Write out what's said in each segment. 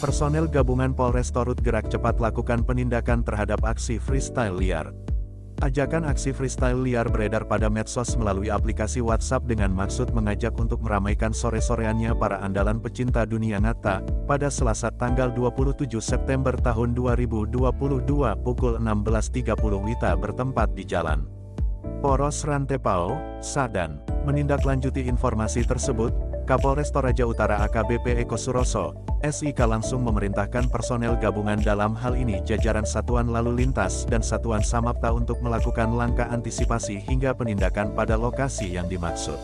Personel gabungan Polres Torut gerak cepat lakukan penindakan terhadap aksi freestyle liar. Ajakan aksi freestyle liar beredar pada medsos melalui aplikasi WhatsApp dengan maksud mengajak untuk meramaikan sore-soreannya para andalan pecinta dunia ngata, pada Selasa tanggal 27 September tahun 2022 pukul 16.30 WITA bertempat di Jalan Poros Rantepao, Sadan. Menindaklanjuti informasi tersebut, Kapolres Toraja Utara AKBP Eko Suroso, SIK langsung memerintahkan personel gabungan dalam hal ini jajaran Satuan Lalu Lintas dan Satuan Samapta untuk melakukan langkah antisipasi hingga penindakan pada lokasi yang dimaksud.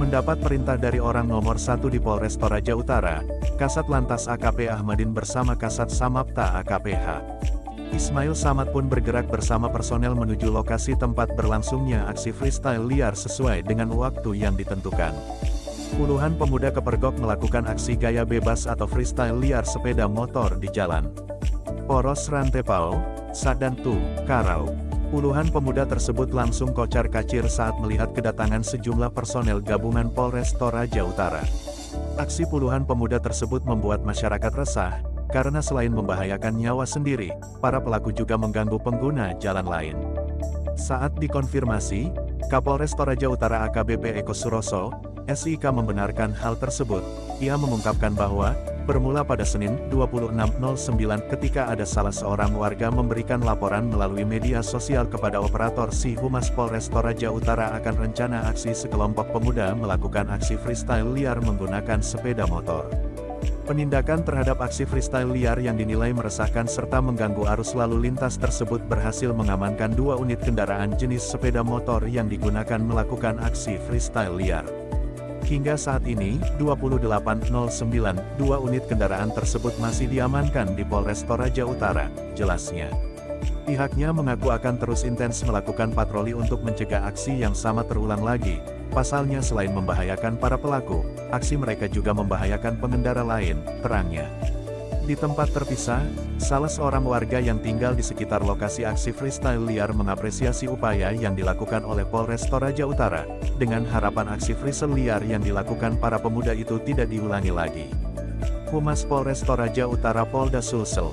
Mendapat perintah dari orang nomor satu di Polres Toraja Utara, Kasat Lantas AKP Ahmadin bersama Kasat Samapta AKPH. Ismail Samad pun bergerak bersama personel menuju lokasi tempat berlangsungnya aksi freestyle liar sesuai dengan waktu yang ditentukan. Puluhan pemuda kepergok melakukan aksi gaya bebas atau freestyle liar sepeda motor di jalan. Poros Rantepao, Sadantu, Karau. Puluhan pemuda tersebut langsung kocar kacir saat melihat kedatangan sejumlah personel gabungan Polres Toraja Utara. Aksi puluhan pemuda tersebut membuat masyarakat resah, karena selain membahayakan nyawa sendiri, para pelaku juga mengganggu pengguna jalan lain. Saat dikonfirmasi, Kapolres Toraja Utara AKBP Eko Suroso, SIK membenarkan hal tersebut. Ia mengungkapkan bahwa, bermula pada Senin 26.09 ketika ada salah seorang warga memberikan laporan melalui media sosial kepada operator si Humas Polres Toraja Utara akan rencana aksi sekelompok pemuda melakukan aksi freestyle liar menggunakan sepeda motor. Penindakan terhadap aksi freestyle liar yang dinilai meresahkan serta mengganggu arus lalu lintas tersebut berhasil mengamankan dua unit kendaraan jenis sepeda motor yang digunakan melakukan aksi freestyle liar. Hingga saat ini, 2809, dua unit kendaraan tersebut masih diamankan di Polres Toraja Utara, jelasnya. Pihaknya mengaku akan terus intens melakukan patroli untuk mencegah aksi yang sama terulang lagi. Pasalnya selain membahayakan para pelaku, aksi mereka juga membahayakan pengendara lain, terangnya. Di tempat terpisah, salah seorang warga yang tinggal di sekitar lokasi aksi freestyle liar mengapresiasi upaya yang dilakukan oleh Polres Toraja Utara, dengan harapan aksi freestyle liar yang dilakukan para pemuda itu tidak diulangi lagi. Humas Polres Toraja Utara Polda Sulsel